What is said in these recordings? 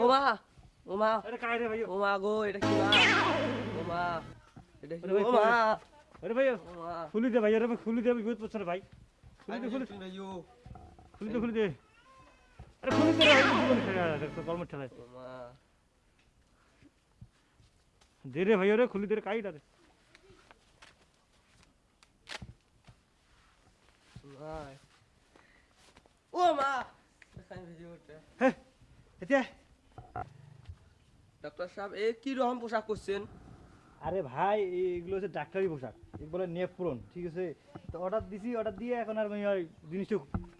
ও মা ও কাই রে ভাই ও গো এটা কি মা? ও এটা কি আরে ভাই, ও মা আরে ভাই খুলি দে ভাই আরে ভাই খুলি দে আমি রে ভাই। খুলি দে খুলি দে, খুলি দে খুলি দে। আরে খুলি দে রে কলম ঠেলায়। ও দে রে ভাই আরে খুলি দে কাইটা রে মা ও মা দেখাই ভিডিওটা হ্যাঁ এতিয়া? ডাক্তার সাহেব এ কি রকম পোশাক করছেন আরে ভাই এগুলো হচ্ছে ডাক্তারি পোশাক এগুলো বলে নেপরন ঠিক আছে? তো অর্ডার দিছি অর্ডার দিয়ে এখন আর আমি ওই জিনিসটা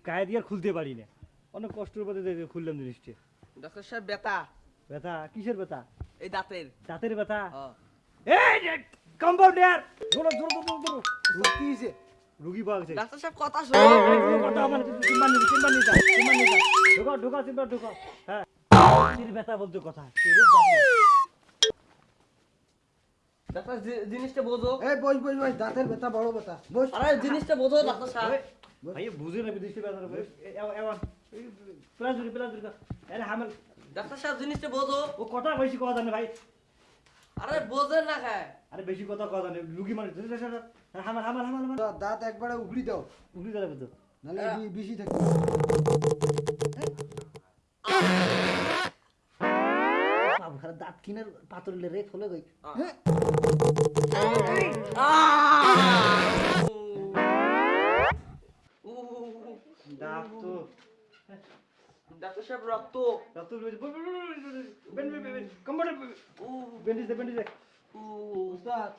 গায়ে দিয়ে আর খুলতে পারি না? অনেক কষ্টের পথে খুললাম জিনিসটা ডাক্তার সাহেব বেতা ব্যথা কিসের ব্যথা এই দাঁতের। দাঁতের ব্যথা হ্যাঁ। এই কম্পাউন্ডার! ধরো ধরো ধরো ধরো। কি হয়েছে রুগী পাওয়া গেছে। ডাক্তার সাহেব কথা এই, শোনো। কথা আমার চেম্বার নিয়ে চেম্বার যা চেম্বার ঢোকা ঢোকা চেম্বার ঢোকা হ্যাঁ। দাঁতের ব্যথা বলতে কথা। ডাক্তার জিনিসটা বোঝো। এই বস বস বস দাঁতের ব্যথা বড় ব্যথা। বস। আরে জিনিসটা বোঝো ডাক্তার সাহেব। ভাই বুঝে না বিদেশি ব্যথা এমন প্লাজুরি প্লাজুরি আরে হামেল। ডাক্তার সাহেব জিনিসটা বোঝো। ও কথা বেশি কথা জানে ভাই? আরে বোঝেন না খায় আরে বেশি কথা কথা জানে রুগী মানে হামাল হামাল হামাল হামাল দাঁত একবারে উগড়ি দাও উগলি দাঁড়াবে তো নাহলে বেশি থাকবে বাবু খারাপ দাঁত কিনে পাথর রে খোলে গই দাঁত তো ডাক্তার সাহেব রক্ত দাঁত তো কম্পাউন্ডার ব্যান্ডেজ দে ব্যান্ডেজ দে উস্তাদ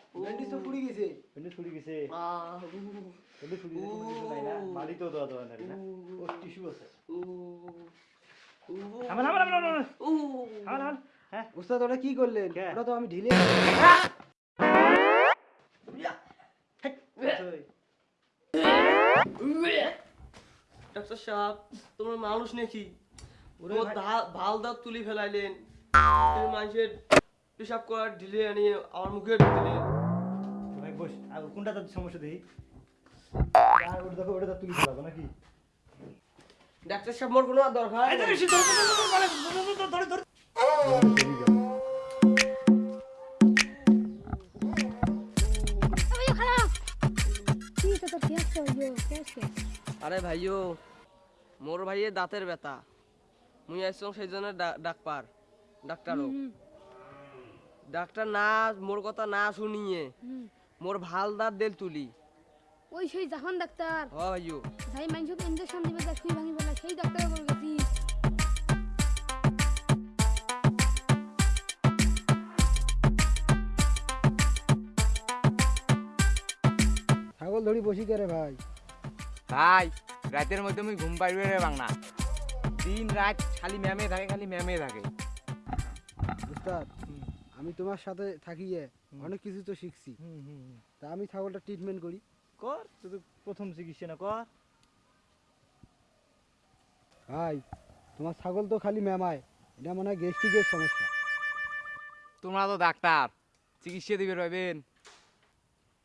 তো গেছে। গেছে। গেছে নাই না। তো না। ও। টিস্যু আছে। হ্যাঁ। উস্তাদ ওটা কি করলেন? ওটা তো আমি ঢিলে ডাক্তার সাহেব তোমার মানুষ নাকি? ও ভালো দাঁত তুলি ফেলাইলেন। মানুষের পেশাব করার ঢিলে আনি আমার মুখে ঢিলে ভাই বস আর কোনটা তার সমস্যা দেই আর ওটা দেখো ওটা তুই চালাবো নাকি? ডাক্তার সাহেব মোর কোনো দরকার আরে ভাইও মোর ভাইয়ের দাঁতের ব্যথা। মুই আসছি সেই জন্য ডাক্তার ডাক্তারও। ডাক্তার না মোর কথা না শুনিয়ে মোর ভালো দাঁত দেল তুলি। ওই সেই জাহান ডাক্তার। হ ভাইও যাই মানুষকে ইঞ্জেকশন দিবে সুই ভাঙি বলে সেই ডাক্তার বলে গেছি ছাগল ধরি বসি করে ভাই? ভাই রাতের মধ্যে আমি ঘুম পাইবে রে বাংলা। দিন রাত খালি ম্যামে থাকে খালি ম্যামে থাকে। উস্তাদ আমি তোমার সাথে থাকিয়ে অনেক কিছু তো শিখছি। হুম, হুম, হুম। তা আমি ছাগলটা ট্রিটমেন্ট করি। কর তুই প্রথম চিকিৎসা না কর। ভাই তোমার ছাগল তো খালি ম্যামায় এটা মনে হয় গ্যাস্ট্রিকের সমস্যা। তোমরা তো ডাক্তার চিকিৎসা দিবে রবেন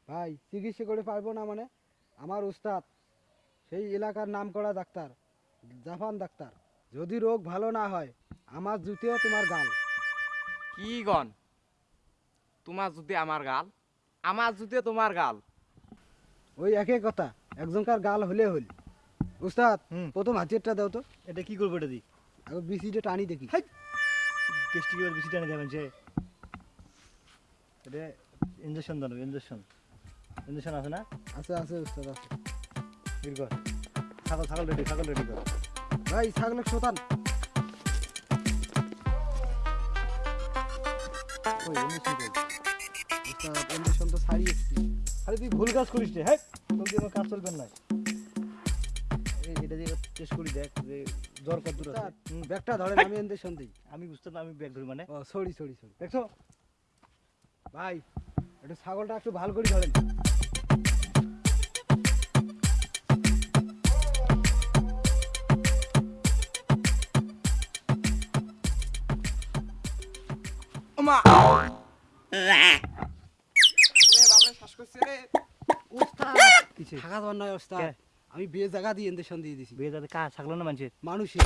ভাই চিকিৎসা করে পারব না মানে? আমার উস্তাদ সেই এলাকার নাম করা ডাক্তার জাপান ডাক্তার। যদি রোগ ভালো না হয় আমার জুতেও তোমার গাল। কি গন তোমার যদি আমার গাল আমার জুতে তোমার গাল। ওই একই কথা একজনকার গাল হলে হল। উস্তাদ হুম। প্রথম হাতেরটা দাও তো। এটা কি করব এটা দি? আগে বিসিটা টানি দেখি। কেষ্টি এবার বেশি টানে দেবেন যে এটা ইঞ্জেকশন দাও ইঞ্জেকশন ইঞ্জেকশন আছে না? আছে আছে উস্তাদ আছে। ছাগল ছাগল রেডি ছাগল রেডি কর। ভাই ছাগলের শোতান। ওই তো আরে তুই ভুল কাজ করিস রে হ্যাঁ? তোর দিয়ে কাজ চলবে না। এটা দিয়ে টেস্ট করি দেখ যে জ্বর কত দূর আছে। ব্যাগটা ধরেন আমি ইঞ্জেকশন দিই। আমি বুঝতে না আমি ব্যাগ ধরি মানে? ও সরি সরি সরি। দেখছ? ভাই একটু ছাগলটা একটু ভালো করে ধরেন। ওমা উস্তাদ কিছে থাকা নয় আমি বে জায়গা দিয়ে ইঞ্জেকশন দিয়ে দিছি। বিয়ে যাতে কাজ থাকল না মানুষের? মানুষই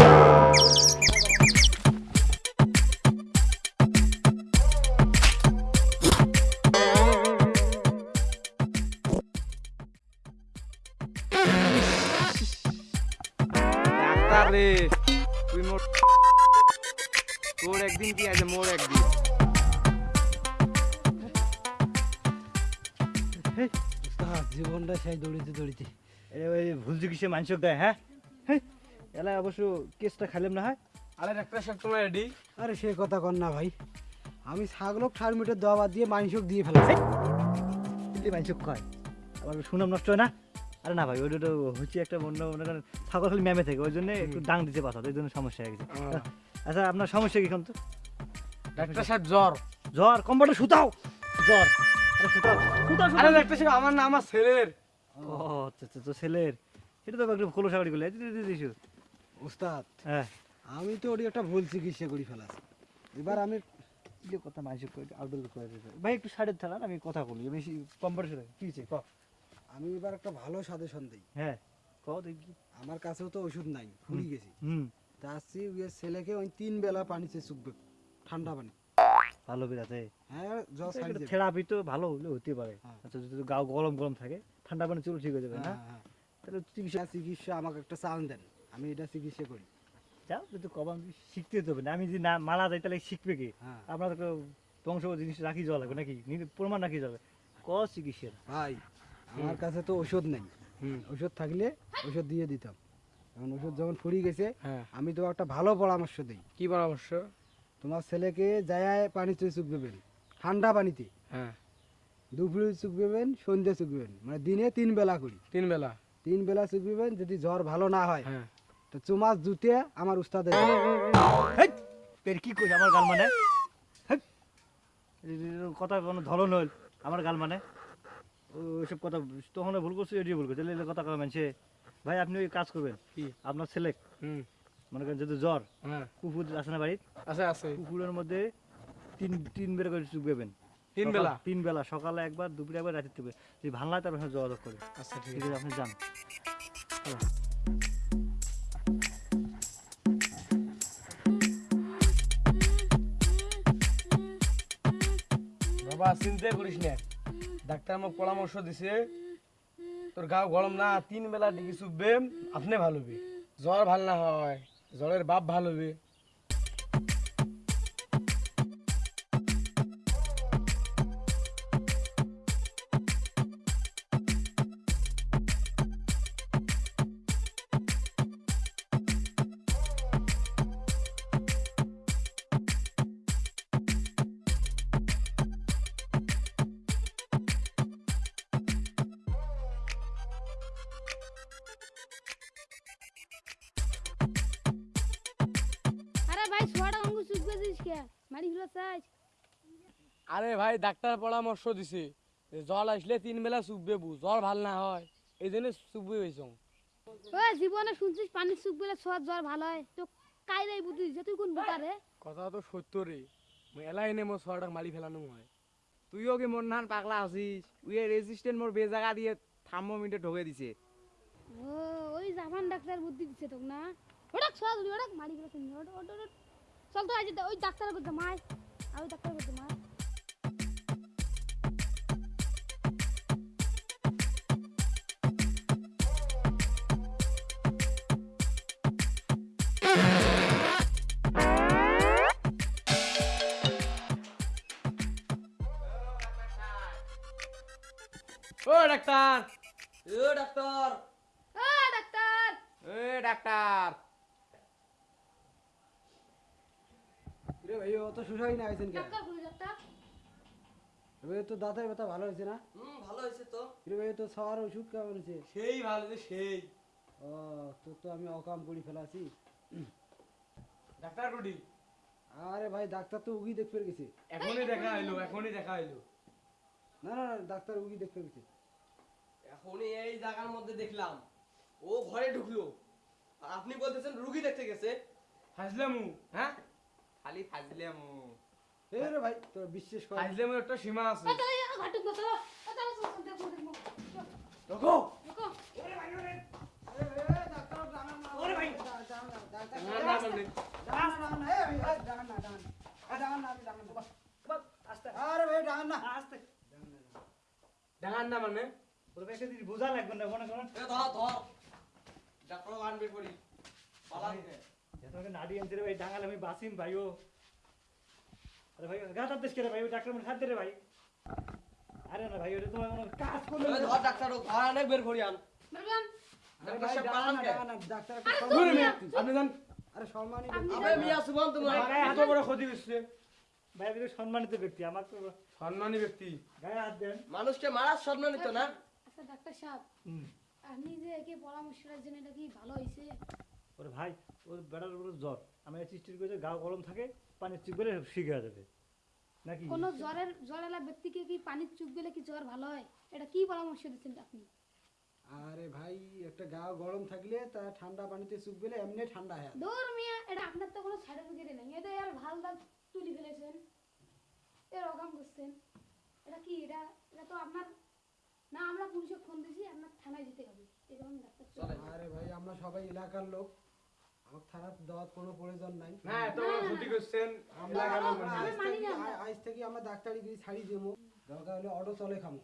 ডাক্তার রে। তুই মোর তোর একদিন কি আছে? মোর একদিন। জীবনটা সেই দৌড়িতে দৌড়িতে। এ ওই ভুল চিকিৎসা মানুষক দেয় হ্যাঁ? হেই, এলা অবশ্য কেসটা খাইলাম না হয়? আরে ডাক্তার সাহেব তোমার রেডি আরে সে কথা কর না ভাই। আমি ছাগলক ঠার মিটার দেওয়া দিয়ে মাংসক দিয়ে ফেলাছি। কিন্তু মানুষক কয়। আবার সুনাম নষ্ট হয় না? আরে না ভাই ওইটা হচ্ছে একটা অন্য মনে করেন ছাগল খালি ম্যামে থাকে ওই জন্য একটু ডাং দিতে পারতো ওই জন্য সমস্যা হয়ে গেছে। আচ্ছা আপনার সমস্যা কি এখন তো? ডাক্তার সাহেব জ্বর। জ্বর কম্বলটা সুতাও জ্বর। আমার না আমার ছেলের। ও আচ্ছা আচ্ছা ছেলের। এটা তো একটু দিছো উস্তাদ হ্যাঁ। আমি তো একটা ভুল চিকিৎসা করে ফেলাছি। এবার আমি যে কথা মানুষ আউটডোর করে দিতে ভাই একটু সাইডে থাকান আমি কথা বলি আমি কম্পিউটার কি ক। আমি এবার একটা ভালো সাজেশন দিই। হ্যাঁ ক দেখি। আমার কাছেও তো ওষুধ নাই ফুরি গেছি। হুম। তা আসছি ছেলেকে ওই তিন বেলা পানিতে চুকবে ঠান্ডা পানি। ভালো বেরাতে হ্যাঁ থেরাপি তো ভালো হলে হতে পারে। হ্যাঁ। আচ্ছা যদি গাও গরম গরম থাকে ঠান্ডা পানি চলে ঠিক হয়ে যাবে না? হ্যাঁ। তাহলে চিকিৎসা চিকিৎসা আমাকে একটা চান্স দেন। আমি এটা চিকিৎসা করি। যাও কিন্তু শিখতে হবে না। আমি যদি না মারা যাই তাহলে শিখবে কি? আপনার তো বংশ জিনিস রাখি যাওয়া লাগবে নাকি? প্রমাণ রাখি যাবে ক চিকিৎসা। ভাই আমার কাছে তো ওষুধ নেই। ওষুধ থাকলে ওষুধ দিয়ে দিতাম। এখন ওষুধ যখন ফুরিয়ে গেছে আমি তো একটা ভালো পরামর্শ দিই। কি পরামর্শ? তোমার ছেলেকে যায় পানিতে চুক দেবেন ঠান্ডা পানিতে। হ্যাঁ। দুপুরে চুক দেবেন সন্ধ্যে চুক দেবেন মানে দিনে তিন বেলা করি। তিন বেলা? তিন বেলা চুক দেবেন যদি জ্বর ভালো না হয়। হ্যাঁ। তো চুমাস জুতে আমার উস্তাদের হেই, কি কইছে আমার গাল মানে? কথা কোনো ধরন হল আমার গাল মানে? ওইসব কথা তখন ভুল করছে এডিও ভুল করছে। কথা কবে মানছে ভাই আপনি ওই কাজ করবেন কি? আপনার ছেলে হুম। মনে করেন যদি জ্বর হ্যাঁ। কুকুর আছে না আছে আছে। কুকুরের মধ্যে তিন তিন বেলা করে চুপবেন তিন বেলা? তিন বেলা সকালে একবার দুপুরে একবার রাতে দেবে যদি ভালো লাগে তারপর যোগাযোগ করে আচ্ছা ঠিক আছে। আপনি যান। বাবা চিন্তা করিস না। ডাক্তার আমাকে পরামর্শ দিছে তোর গা গরম না তিন বেলা ডিগি চুপবে আপনি ভালো জ্বর ভালো না হয়। জ্বরের বাপ ভালো হবে ভাই অঙ্গ দিস কে? মারি আরে ভাই ডাক্তার পরামর্শ দিছে। জ্বর আসলে তিন বেলা চুপবে বু জ্বর ভালো না হয়। এই জন্য চুপবে হয়েছ। ওই জীবনে শুনছিস পানি জ্বর ভালো হয়। তো বুদ্ধি? দিছে তুই কোন বোকা রে? কথা তো সত্য রে। মই এলাই নে মই ছোৱাটাক মাৰি পেলানো হয়। তুইও কি মোর নান পাগলা আছিস? উই রেজিস্ট্যান্ট মোর বেজাগা দিয়ে থার্মোমিটার ঢোকে দিছে। ও ওই জাপান ডাক্তার বুদ্ধি দিছে তোক না। ওটা মারি ওটা ওটা চল তো আজ ওই ডাক্তার করতে মাই আর ওই ডাক্তার করতে মাই ও ডাক্তার। ও ডাক্তার। ও ডাক্তার। এ ডাক্তার। রে ভাই ও তো না হয়েছেন কে? ডাক্তার কোন ডাক্তার এবার তো দাঁতের ব্যথা ভালো হয়েছে না? হুম ভালো হয়েছে তো। রে ভাই তো খাওয়ার ওষুধ কেমন হয়েছে সেই ভালো হয়েছে সেই। ও তো তো আমি অকাম করে ফেলাছি। Doctor Rudi? আরে ভাই ডাক্তার তো উগি দেখতে গেছে। এখনই দেখা হইল এখনই দেখা হইল। না না ডাক্তার উগি দেখতে গেছে। এখনই এই জায়গার মধ্যে দেখলাম। ও ঘরে ঢুকলো। আপনি বলতেছেন রুগী দেখতে গেছে। হাসলামু। হ্যাঁ? খালি ফাজলাম এ রে ভাই তোর বিশ্বাস কর ফাজলামের একটা সীমা আছে ঘাটুক না চলো চলো চলো রকো দেখো দেখো ওরে ভাই ওরে ওরে ভাই ডাঙান না মানে বোঝা লাগবে না মনে করেন ধর ধর ডাক্তার আনবে করি পালা ভাই ডাঙালে আমি বাসিম ভাই ও। আরে ভাই গাতার দেশ রে ভাই ওই ডাক্তার মানে খাদ্য রে ভাই। আরে না ভাই ওটা তোমার কোনো কাজ করলে ধর ডাক্তার ঘর বের করি আন। সম্মানিত ব্যক্তি আমার তো সম্মানী ব্যক্তি। গায়ে হাত দেন। মানুষকে মারার সম্মানিত না? আচ্ছা ডাক্তার সাহেব। আপনি যে একে পরামর্শ দিয়েছেন এটা কি ভালো হয়েছে ওরে ভাই ওর বেড়ার উপরে জ্বর। আমি চিষ্টির করে গা গরম থাকে পানির চিপ করে ঠিক হয়ে যাবে। নাকি? কোন জ্বরের জ্বরেলা ব্যক্তিকে কি পানির চুপ গেলে কি জ্বর ভালো হয়? এটা কি পরামর্শ দিচ্ছেন আপনি? আরে ভাই একটা গা গরম থাকলে তা ঠান্ডা পানিতে চুপ গেলে এমনি ঠান্ডা হয়। দূর মিয়া এটা আপনার তো কোনো সার্টিফিকেট নেই। এটা আর ভালো দাগ তুলি ফেলেছেন। এরকম করছেন। এটা কি এটা এটা তো আপনার না আমরা পুলিশে ফোন দিয়েছি আপনার থানায় যেতে হবে। এরকম ডাক্তার চলে। আরে ভাই আমরা সবাই এলাকার লোক। আমার থানার দেওয়ার কোনো প্রয়োজন নাই। না এত ক্ষতি করছেন আমরা এলাকার লোক আমরা মানুষ। আজ মানি থেকে- না আমরা। আ- আজ থেকে আমরা ডাক্তারিগিরি ছাড়ি দেবো। দরকার হলে অটো চলে খামো।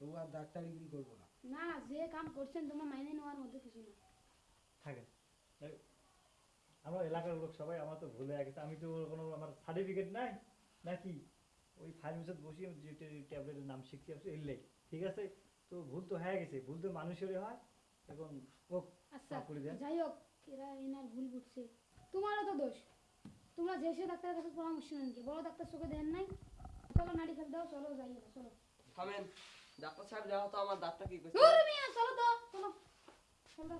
তবু আর ডাক্তারিগিরি করব না। না যে কাম করছেন তোমার মাইনে নেওয়ার মধ্যে কিছু না। থাকে এই, এলাকার লোক সবাই আমার তো ভুলে গেছে। আমি তো কোনো আমার সার্টিফিকেট নাই নাকি? ওই ফার্মেসিতে বসে যে ট্যাবলেটের নাম শিখতে আসছি এলে ঠিক আছে? তো ভুল তো হয়ে গেছে। ভুল তো মানুষেরই হয় এখন ও আচ্ছা। যাই হোক এরা এনার ভুল বুঝছে। তোমারও তো দোষ। তোমরা যে সে ডাক্তারের কাছে পরামর্শ নেন কি? বড় ডাক্তার চোখে দেন নাই? চলো নাড়ি ফেল দাও চলো যাই চলো। থামেন। ডাক্তার সাহেব যাও তো আমার দাঁতটা কি করছে চলো তো চলো। চলো দাও,